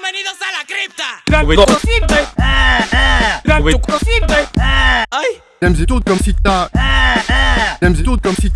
Bienvenidos a la cripta. J'aime tout comme si t'as. J'aime tout comme si.